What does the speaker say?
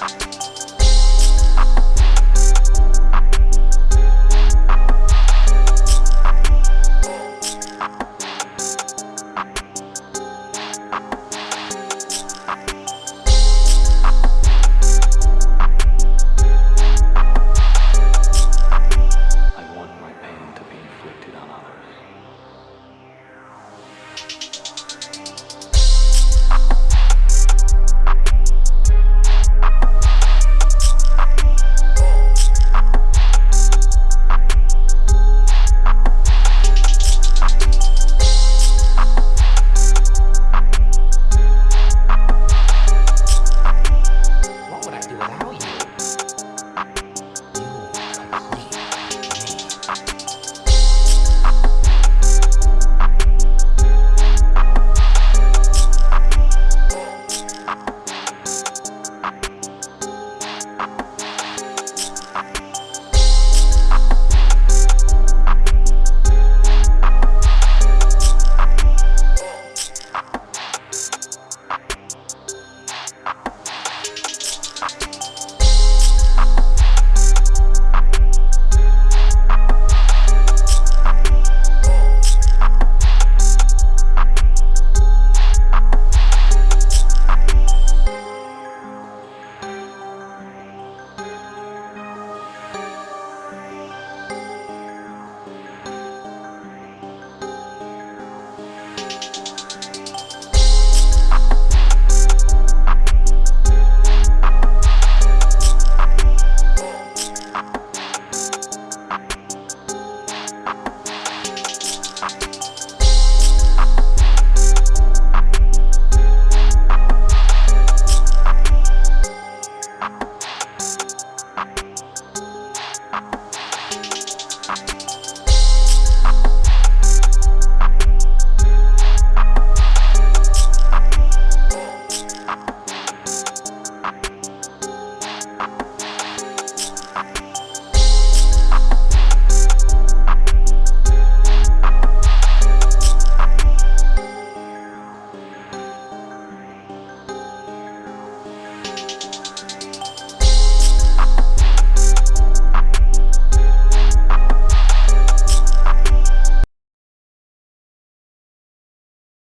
Bye.